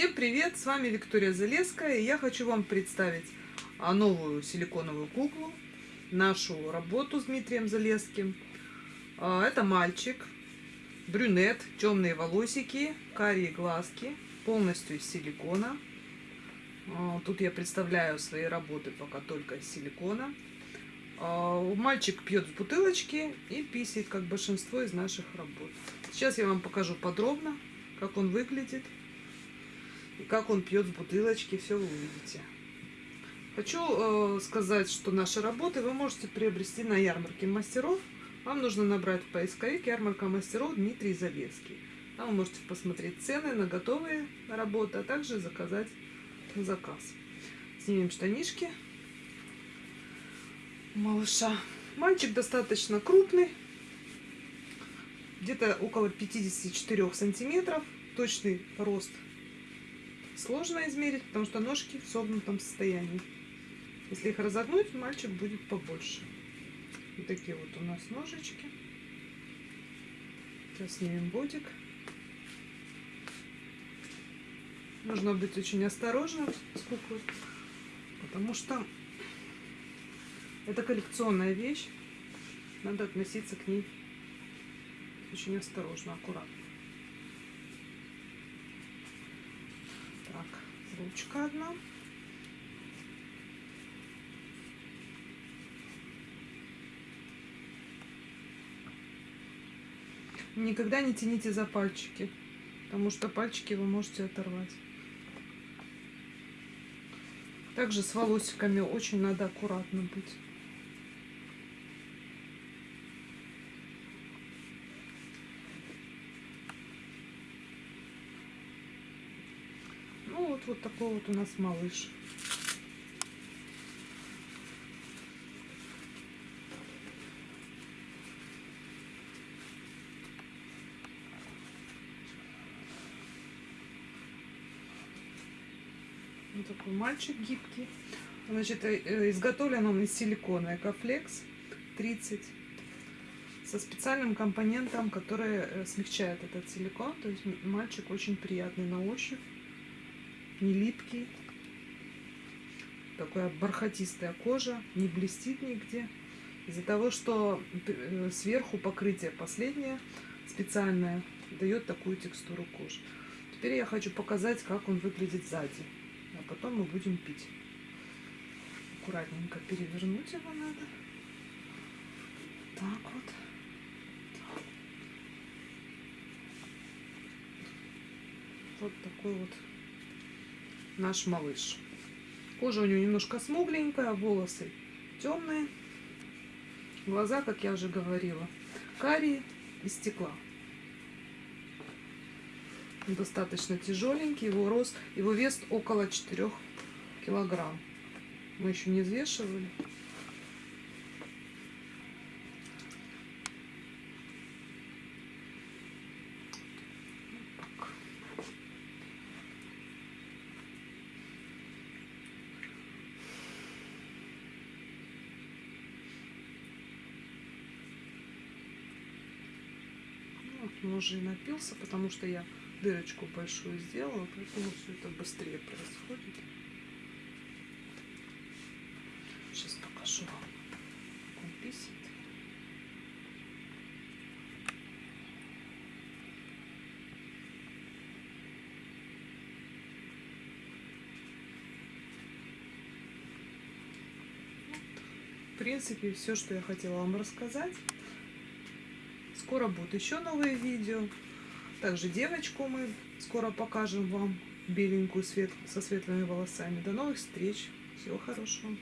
Всем привет! С вами Виктория Залеская. И я хочу вам представить а, новую силиконовую куклу, нашу работу с Дмитрием Залеским. А, это мальчик, брюнет, темные волосики, карие глазки, полностью из силикона. А, тут я представляю свои работы пока только из силикона. Мальчик пьет с бутылочки и писает, как большинство из наших работ. Сейчас я вам покажу подробно, как он выглядит. Как он пьет с бутылочки, все вы увидите. Хочу э, сказать, что наши работы вы можете приобрести на ярмарке мастеров. Вам нужно набрать в поисковик ярмарка мастеров Дмитрий Залеский. Там вы можете посмотреть цены на готовые работы, а также заказать заказ. Снимем штанишки малыша. Мальчик достаточно крупный, где-то около 54 сантиметров, точный рост сложно измерить, потому что ножки в согнутом состоянии. Если их разогнуть, мальчик будет побольше. Вот такие вот у нас ножички. Сейчас снимем бодик. Нужно быть очень осторожным с куклой, потому что это коллекционная вещь. Надо относиться к ней очень осторожно, аккуратно. Ручка одна. Никогда не тяните за пальчики, потому что пальчики вы можете оторвать. Также с волосиками очень надо аккуратно быть. Ну вот, вот такой вот у нас малыш. Вот такой мальчик гибкий. Значит, э, э, изготовлен он из силикона Экофлекс 30 со специальным компонентом, который э, смягчает этот силикон. То есть мальчик очень приятный на ощупь не липкий. Такая бархатистая кожа, не блестит нигде. Из-за того, что э, сверху покрытие последнее, специальное, дает такую текстуру кожи. Теперь я хочу показать, как он выглядит сзади. А потом мы будем пить. Аккуратненько перевернуть его надо. Так вот. Вот такой вот наш малыш. Кожа у него немножко смугленькая, волосы темные. Глаза, как я уже говорила, карие из стекла. Он достаточно тяжеленький, его рост, его вес около 4 килограмм. Мы еще не взвешивали. Он уже напился, потому что я дырочку большую сделала, поэтому все это быстрее происходит. Сейчас покажу вам, как он писает. В принципе, все, что я хотела вам рассказать. Скоро будут еще новые видео. Также девочку мы скоро покажем вам беленькую свет, со светлыми волосами. До новых встреч. Всего хорошего.